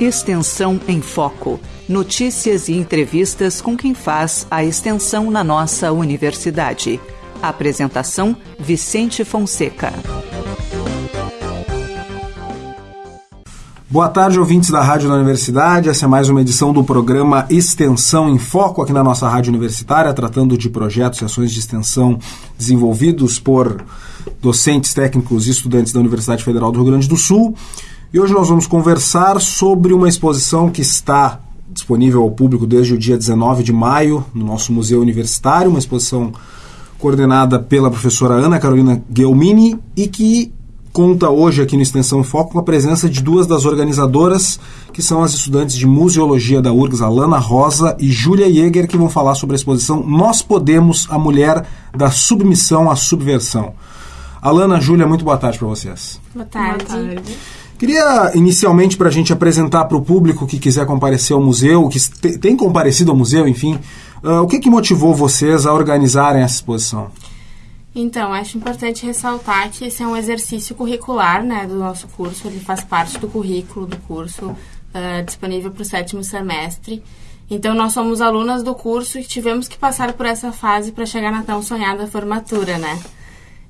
Extensão em Foco. Notícias e entrevistas com quem faz a extensão na nossa universidade. Apresentação: Vicente Fonseca. Boa tarde, ouvintes da Rádio da Universidade. Essa é mais uma edição do programa Extensão em Foco aqui na nossa Rádio Universitária, tratando de projetos e ações de extensão desenvolvidos por docentes, técnicos e estudantes da Universidade Federal do Rio Grande do Sul. E hoje nós vamos conversar sobre uma exposição que está disponível ao público desde o dia 19 de maio no nosso Museu Universitário, uma exposição coordenada pela professora Ana Carolina Guelmini e que conta hoje aqui no Extensão Foco com a presença de duas das organizadoras, que são as estudantes de Museologia da URGS, Alana Rosa e Júlia Jäger, que vão falar sobre a exposição Nós Podemos, a Mulher da Submissão à Subversão. Alana, Júlia, muito boa tarde para vocês. Boa tarde. Boa tarde. Queria, inicialmente, para a gente apresentar para o público que quiser comparecer ao museu, que tem comparecido ao museu, enfim, uh, o que, que motivou vocês a organizarem essa exposição? Então, acho importante ressaltar que esse é um exercício curricular né, do nosso curso, ele faz parte do currículo do curso, uh, disponível para o sétimo semestre. Então, nós somos alunas do curso e tivemos que passar por essa fase para chegar na tão sonhada formatura, né?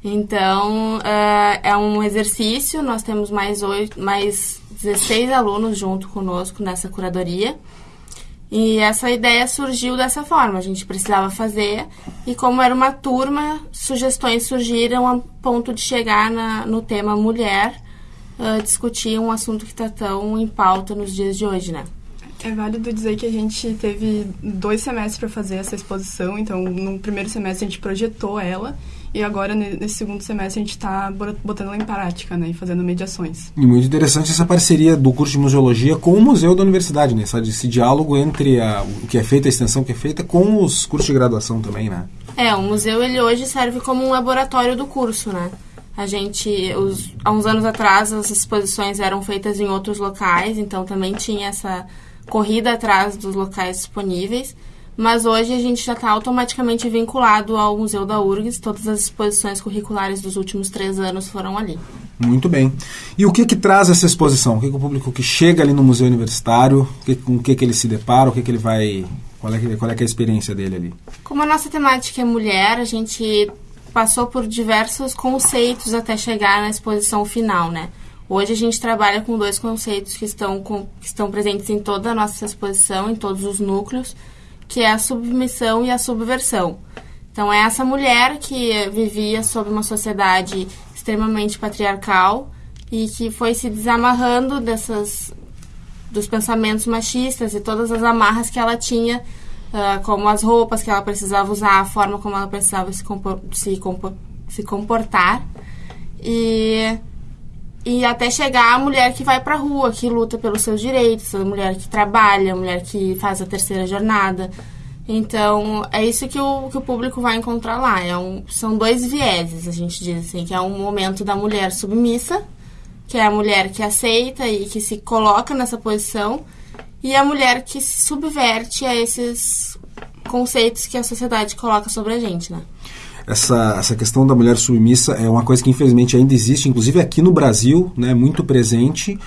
Então, uh, é um exercício, nós temos mais, oito, mais 16 alunos junto conosco nessa curadoria. E essa ideia surgiu dessa forma, a gente precisava fazer. E como era uma turma, sugestões surgiram a ponto de chegar na, no tema mulher, uh, discutir um assunto que está tão em pauta nos dias de hoje, né? É válido dizer que a gente teve dois semestres para fazer essa exposição, então no primeiro semestre a gente projetou ela e agora, nesse segundo semestre, a gente está botando ela em prática, né? E fazendo mediações. E muito interessante essa parceria do curso de museologia com o museu da universidade, né? Esse diálogo entre a, o que é feito, a extensão que é feita, com os cursos de graduação também, né? É, o museu, ele hoje serve como um laboratório do curso, né? A gente, os, há uns anos atrás, as exposições eram feitas em outros locais, então também tinha essa corrida atrás dos locais disponíveis mas hoje a gente já está automaticamente vinculado ao Museu da URGS, todas as exposições curriculares dos últimos três anos foram ali. Muito bem. E o que que traz essa exposição? O que, que o público que chega ali no Museu Universitário, que, com o que, que ele se depara, o que, que ele vai... Qual é, qual é, é a experiência dele ali? Como a nossa temática é mulher, a gente passou por diversos conceitos até chegar na exposição final, né? Hoje a gente trabalha com dois conceitos que estão, com, que estão presentes em toda a nossa exposição, em todos os núcleos, que é a submissão e a subversão. Então, é essa mulher que vivia sob uma sociedade extremamente patriarcal e que foi se desamarrando dessas dos pensamentos machistas e todas as amarras que ela tinha, uh, como as roupas que ela precisava usar, a forma como ela precisava se, compor se, compor se comportar. E e até chegar a mulher que vai para a rua, que luta pelos seus direitos, a mulher que trabalha, a mulher que faz a terceira jornada. Então, é isso que o, que o público vai encontrar lá. É um, são dois vieses, a gente diz assim, que é um momento da mulher submissa, que é a mulher que aceita e que se coloca nessa posição, e a mulher que se subverte a esses conceitos que a sociedade coloca sobre a gente, né? Essa, essa questão da mulher submissa é uma coisa que infelizmente ainda existe, inclusive aqui no Brasil, né, muito presente.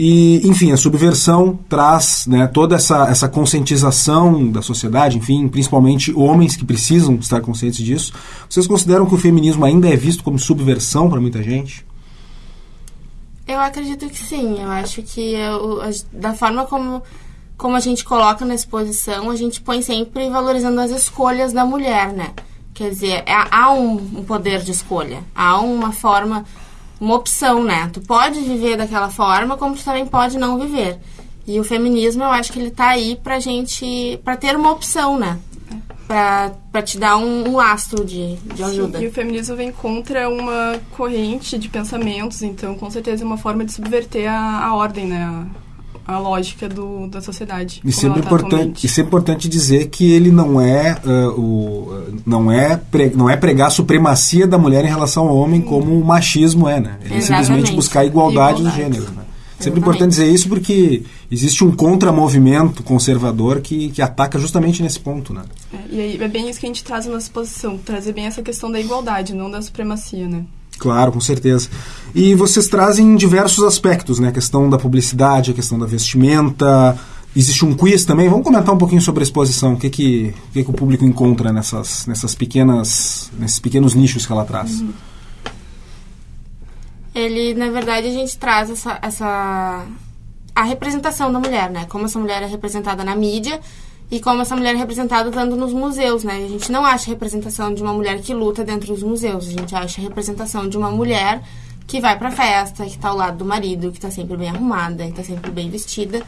E, enfim, a subversão traz né, toda essa, essa conscientização da sociedade, enfim, principalmente homens que precisam estar conscientes disso. Vocês consideram que o feminismo ainda é visto como subversão para muita gente? Eu acredito que sim. Eu acho que eu, da forma como, como a gente coloca na exposição, a gente põe sempre valorizando as escolhas da mulher, né? Quer dizer, é, há um, um poder de escolha, há uma forma, uma opção, né? Tu pode viver daquela forma, como tu também pode não viver. E o feminismo, eu acho que ele tá aí pra gente, pra ter uma opção, né? Pra, pra te dar um, um lastro de, de ajuda. Sim, e o feminismo vem contra uma corrente de pensamentos, então com certeza é uma forma de subverter a, a ordem, né? a lógica do, da sociedade. E sempre, tá importante, e sempre importante dizer que ele não é, uh, o, não, é pre, não é pregar a supremacia da mulher em relação ao homem como o machismo é, né? Ele é simplesmente buscar a igualdade, igualdade. do gênero. Né? Sempre importante dizer isso porque existe um contramovimento conservador que, que ataca justamente nesse ponto, né? É, e aí é bem isso que a gente traz na nossa posição, trazer bem essa questão da igualdade, não da supremacia, né? Claro, com certeza. E vocês trazem diversos aspectos, né? A questão da publicidade, a questão da vestimenta. Existe um quiz também. Vamos comentar um pouquinho sobre a exposição. O que, que, o, que, que o público encontra nessas, nessas pequenas, nesses pequenos nichos que ela traz? Uhum. Ele, na verdade, a gente traz essa, essa a representação da mulher, né? Como essa mulher é representada na mídia e como essa mulher é representada tanto nos museus, né? A gente não acha representação de uma mulher que luta dentro dos museus, a gente acha representação de uma mulher que vai pra festa, que tá ao lado do marido, que tá sempre bem arrumada, que tá sempre bem vestida.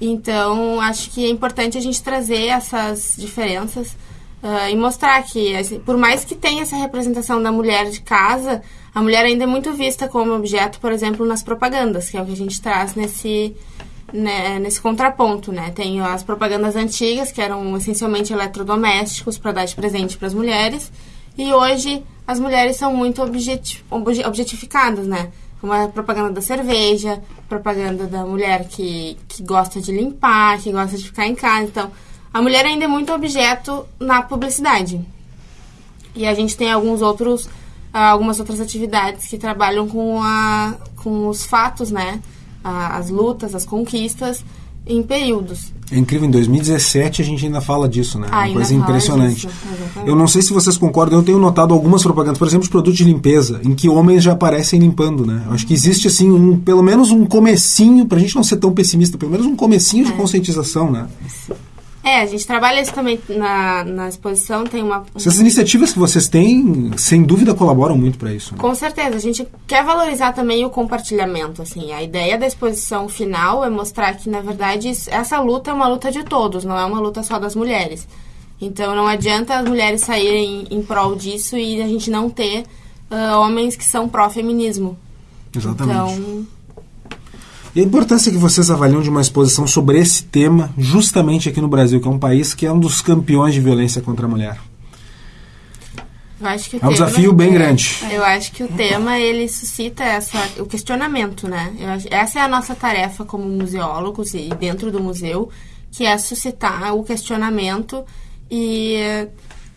Então, acho que é importante a gente trazer essas diferenças uh, e mostrar que, assim, por mais que tenha essa representação da mulher de casa, a mulher ainda é muito vista como objeto, por exemplo, nas propagandas, que é o que a gente traz nesse, né, nesse contraponto, né? Tem as propagandas antigas, que eram essencialmente eletrodomésticos para dar de presente para as mulheres, e hoje as mulheres são muito objeti objetificadas, né? Como a propaganda da cerveja, propaganda da mulher que, que gosta de limpar, que gosta de ficar em casa. Então, a mulher ainda é muito objeto na publicidade. E a gente tem alguns outros, algumas outras atividades que trabalham com, a, com os fatos, né? As lutas, as conquistas em períodos. É incrível, em 2017 a gente ainda fala disso, né? Ah, Uma coisa impressionante. Disso, eu não sei se vocês concordam, eu tenho notado algumas propagandas, por exemplo, de produtos de limpeza, em que homens já aparecem limpando, né? Eu acho que existe, assim, um, pelo menos um comecinho, pra gente não ser tão pessimista, pelo menos um comecinho é. de conscientização, né? Sim. É, a gente trabalha isso também na, na exposição, tem uma... Essas iniciativas que vocês têm, sem dúvida, colaboram muito para isso. Né? Com certeza, a gente quer valorizar também o compartilhamento, assim, a ideia da exposição final é mostrar que, na verdade, essa luta é uma luta de todos, não é uma luta só das mulheres. Então, não adianta as mulheres saírem em prol disso e a gente não ter uh, homens que são pró-feminismo. Exatamente. Então e a importância que vocês avaliam de uma exposição sobre esse tema, justamente aqui no Brasil, que é um país que é um dos campeões de violência contra a mulher. é um desafio bem é, grande. Eu acho que o tema ele suscita essa, o questionamento, né? Acho, essa é a nossa tarefa como museólogos e dentro do museu, que é suscitar o questionamento e,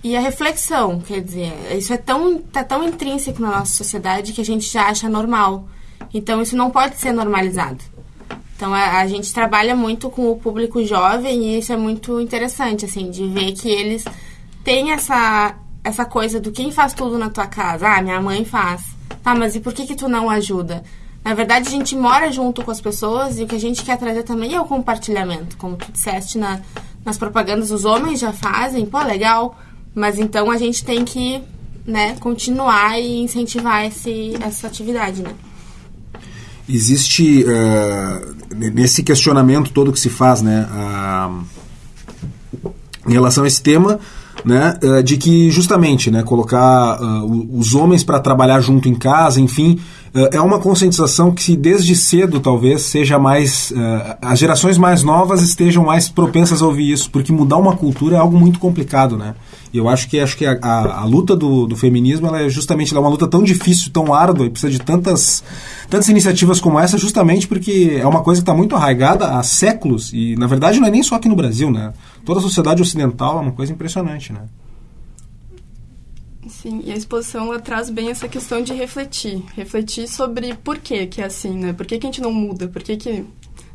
e a reflexão. Quer dizer, isso é tão, tá tão intrínseco na nossa sociedade que a gente já acha normal. Então, isso não pode ser normalizado. Então, a, a, gente trabalha muito com o público jovem e isso é muito interessante, assim, de ver que eles têm essa, essa coisa do quem faz tudo na tua casa. Ah, minha mãe faz. Tá, mas e por que que tu não ajuda? Na verdade, a gente mora junto com as pessoas e o que a gente quer trazer também é o compartilhamento. Como tu disseste na, nas propagandas, os homens já fazem, pô, legal. Mas então a gente tem que né, continuar e incentivar esse, essa atividade, né? Existe uh, nesse questionamento todo que se faz, né, uh, em relação a esse tema, né, uh, de que justamente, né, colocar os homens para trabalhar junto em casa, enfim, é uma conscientização que desde cedo talvez seja mais as gerações mais novas estejam mais propensas a ouvir isso, porque mudar uma cultura é algo muito complicado, né? E eu acho que acho que a, a, a luta do, do, feminismo ela é justamente ela é uma luta tão difícil, tão árdua, e precisa de tantas, tantas iniciativas como essa, justamente porque é uma coisa que está muito arraigada há séculos, e na verdade não é nem só aqui no Brasil, né? Toda a sociedade ocidental é uma coisa impressionante, né? Sim, e a exposição ela traz bem essa questão de refletir. Refletir sobre por que que é assim, né? Por que, que a gente não muda? Por que, que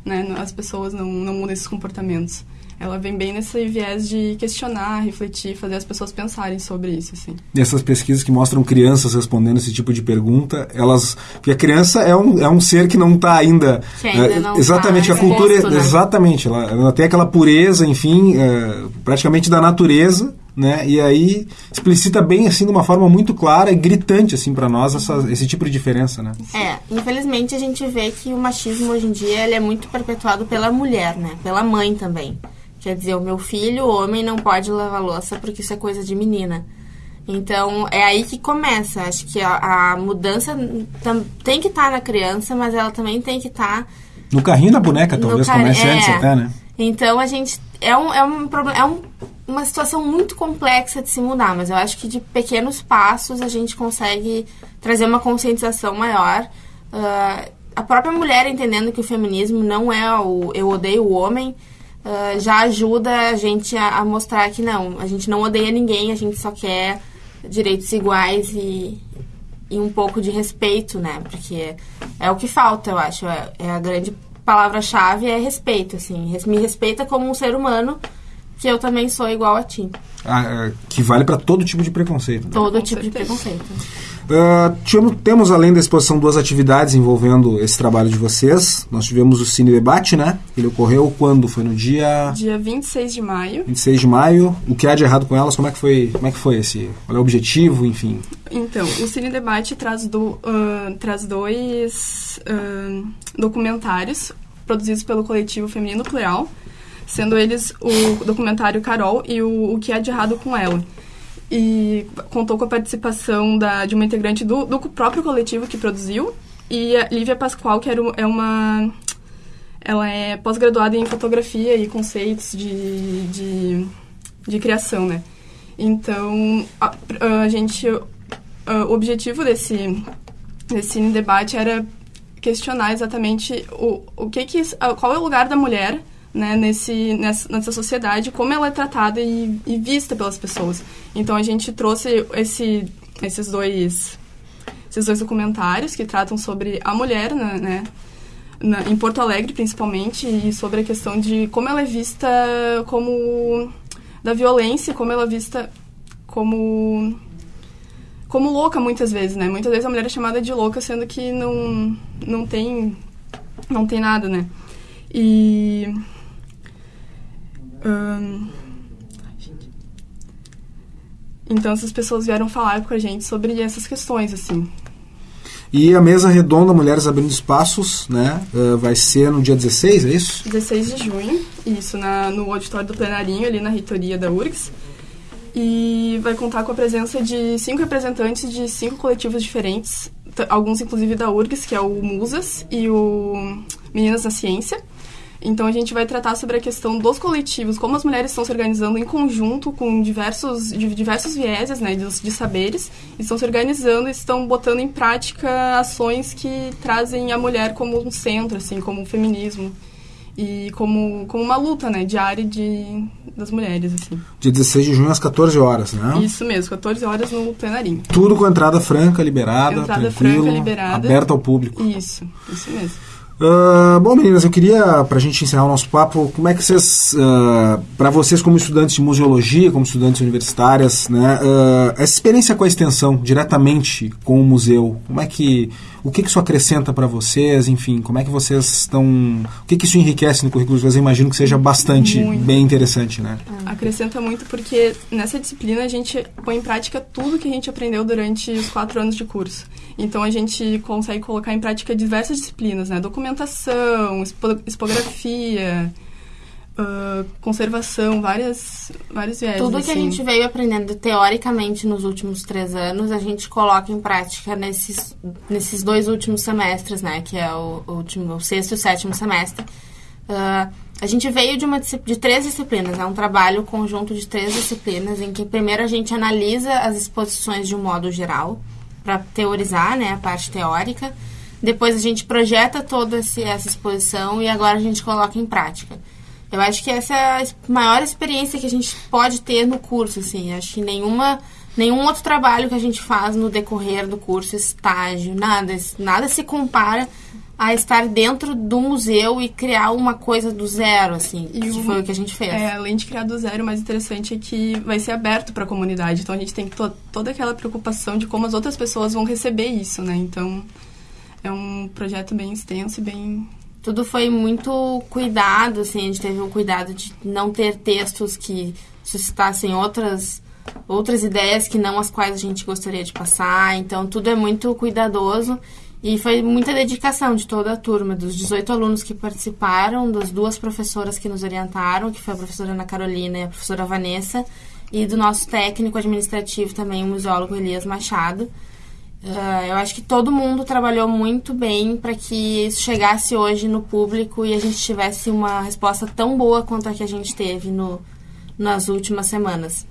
né, as pessoas não, não mudam esses comportamentos? Ela vem bem nesse viés de questionar, refletir, fazer as pessoas pensarem sobre isso, assim. E essas pesquisas que mostram crianças respondendo esse tipo de pergunta, elas... Porque a criança é um, é um ser que não está ainda... Que ainda é, não exatamente, tá a cultura... Exposto, né? Exatamente, ela, ela, tem aquela pureza, enfim, é, praticamente da natureza, né? E aí explicita bem assim de uma forma muito clara e gritante assim para nós essa, esse tipo de diferença, né? É, infelizmente a gente vê que o machismo hoje em dia ele é muito perpetuado pela mulher, né? Pela mãe também. Quer dizer, o meu filho, o homem, não pode lavar louça porque isso é coisa de menina. Então, é aí que começa. Acho que a, a mudança tem que estar tá na criança, mas ela também tem que estar... Tá no carrinho da boneca, talvez car... comece é. antes até, né? Então, a gente... É, um, é, um, é um, uma situação muito complexa de se mudar, mas eu acho que de pequenos passos a gente consegue trazer uma conscientização maior. Uh, a própria mulher entendendo que o feminismo não é o eu odeio o homem, uh, já ajuda a gente a, a, mostrar que não, a gente não odeia ninguém, a gente só quer direitos iguais e, e um pouco de respeito, né? Porque é o que falta, eu acho. É, é a grande palavra-chave é respeito, assim. Me respeita como um ser humano, que eu também sou igual a ti. Ah, é, que vale para todo tipo de preconceito. Né? Todo Com tipo certeza. de preconceito. Uh, tivemos, temos, além da exposição, duas atividades envolvendo esse trabalho de vocês. Nós tivemos o Cine Debate, né? Ele ocorreu quando? Foi no dia... Dia 26 de maio. 26 de maio. O que há de errado com elas? Como é que foi, como é que foi esse... Qual é o objetivo, enfim? Então, o Cine Debate traz, do, uh, traz dois uh, documentários produzidos pelo coletivo Feminino Plural, sendo eles o documentário Carol e o O que há de errado com ela e contou com a participação da, de uma integrante do, do próprio coletivo que produziu e a Lívia Pascoal, que era, é uma... Ela é pós-graduada em fotografia e conceitos de, de, de criação, né? Então, a, a gente... A, o objetivo desse, desse debate era questionar exatamente o, o que que... Qual é o lugar da mulher né, nesse, nessa, nessa sociedade, como ela é tratada e, e, vista pelas pessoas. Então a gente trouxe esse, esses dois esses dois documentários que tratam sobre a mulher, né, né na, em Porto Alegre principalmente, e sobre a questão de como ela é vista como da violência, como ela é vista como como louca muitas vezes, né? Muitas vezes a mulher é chamada de louca, sendo que não não tem não tem nada, né? E então essas pessoas vieram falar com a gente sobre essas questões, assim. E a mesa redonda Mulheres Abrindo Espaços, né? Uh, vai ser no dia 16, é isso? 16 de junho, isso, na, no auditório do plenarinho, ali na reitoria da URGS. E vai contar com a presença de cinco representantes de cinco coletivos diferentes, alguns inclusive da URGS, que é o Musas e o Meninas na Ciência. Então a gente vai tratar sobre a questão dos coletivos, como as mulheres estão se organizando em conjunto com diversos, diversos vieses, né, de, de saberes, estão se organizando e estão botando em prática ações que trazem a mulher como um centro, assim, como o feminismo e como, como uma luta, né, diária de, das mulheres, assim. Dia 16 de junho às 14 horas, né? Isso mesmo, 14 horas no plenarinho. Tudo com entrada franca, liberada, entrada tranquilo, franca, liberada. aberta ao público. Isso, isso mesmo. Uh, bom, meninas, eu queria, para a gente encerrar o nosso papo, como é que vocês, uh, para vocês como estudantes de museologia, como estudantes universitárias, né, uh, essa experiência com a extensão, diretamente com o museu, como é que, o que, que isso acrescenta para vocês, enfim, como é que vocês estão, o que, que isso enriquece no currículo de vocês? Eu imagino que seja bastante, muito. bem interessante, né? Acrescenta muito porque nessa disciplina a gente põe em prática tudo que a gente aprendeu durante os quatro anos de curso. Então a gente consegue colocar em prática diversas disciplinas, né? Documentação, expografia, uh, conservação, várias, vários viés. Tudo assim. que a gente veio aprendendo teoricamente nos últimos três anos, a gente coloca em prática nesses, nesses dois últimos semestres, né? Que é o, o último, o sexto e o sétimo semestre. Uh, a gente veio de, uma, de três disciplinas, é né? um trabalho conjunto de três disciplinas, em que primeiro a gente analisa as exposições de um modo geral, para teorizar, né, a parte teórica. Depois a gente projeta toda essa exposição e agora a gente coloca em prática. Eu acho que essa é a maior experiência que a gente pode ter no curso, assim. Acho que nenhuma, nenhum outro trabalho que a gente faz no decorrer do curso, estágio, nada, nada se compara a estar dentro do museu e criar uma coisa do zero, assim, e que foi o que a gente fez. É, além de criar do zero, o mais interessante é que vai ser aberto para a comunidade. Então a gente tem to toda aquela preocupação de como as outras pessoas vão receber isso, né? Então é um projeto bem extenso e bem tudo foi muito cuidado, assim, a gente teve o cuidado de não ter textos que suscitassem outras outras ideias que não as quais a gente gostaria de passar. Então tudo é muito cuidadoso e foi muita dedicação de toda a turma, dos 18 alunos que participaram, das duas professoras que nos orientaram, que foi a professora Ana Carolina e a professora Vanessa, e do nosso técnico administrativo também, o museólogo Elias Machado. Uh, eu acho que todo mundo trabalhou muito bem para que isso chegasse hoje no público e a gente tivesse uma resposta tão boa quanto a que a gente teve no, nas últimas semanas.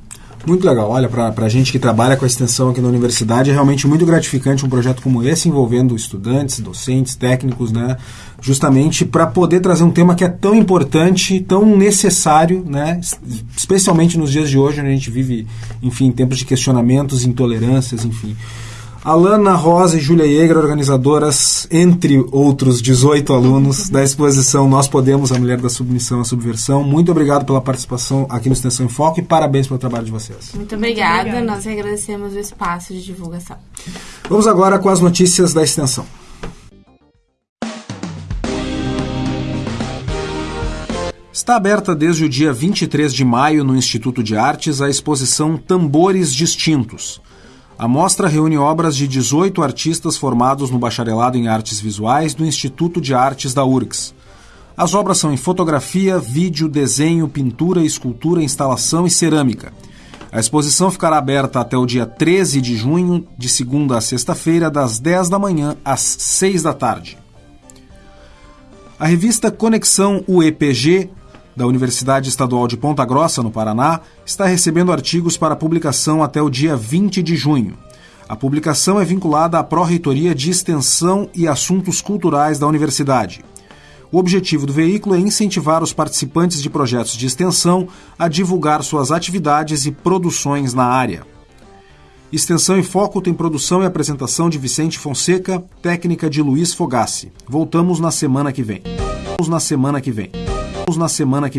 Muito legal. Olha, para a gente que trabalha com a extensão aqui na universidade, é realmente muito gratificante um projeto como esse, envolvendo estudantes, docentes, técnicos, né? Justamente para poder trazer um tema que é tão importante, tão necessário, né? Especialmente nos dias de hoje, onde a gente vive, enfim, tempos de questionamentos, intolerâncias, enfim. Alana Rosa e Júlia Yeager, organizadoras, entre outros 18 alunos da exposição Nós Podemos, a Mulher da Submissão à Subversão. Muito obrigado pela participação aqui no Extensão em Foco e parabéns pelo trabalho de vocês. Muito obrigada, Muito obrigada. nós agradecemos o espaço de divulgação. Vamos agora com as notícias da extensão. Está aberta desde o dia 23 de maio no Instituto de Artes a exposição Tambores Distintos. A mostra reúne obras de 18 artistas formados no bacharelado em artes visuais do Instituto de Artes da URGS. As obras são em fotografia, vídeo, desenho, pintura, escultura, instalação e cerâmica. A exposição ficará aberta até o dia 13 de junho, de segunda a sexta-feira, das 10 da manhã às 6 da tarde. A revista Conexão UEPG da Universidade Estadual de Ponta Grossa, no Paraná, está recebendo artigos para publicação até o dia 20 de junho. A publicação é vinculada à Pró-Reitoria de Extensão e Assuntos Culturais da Universidade. O objetivo do veículo é incentivar os participantes de projetos de extensão a divulgar suas atividades e produções na área. Extensão em Foco tem produção e apresentação de Vicente Fonseca, técnica de Luiz Fogassi. Voltamos na semana que vem. Voltamos na semana que vem na semana que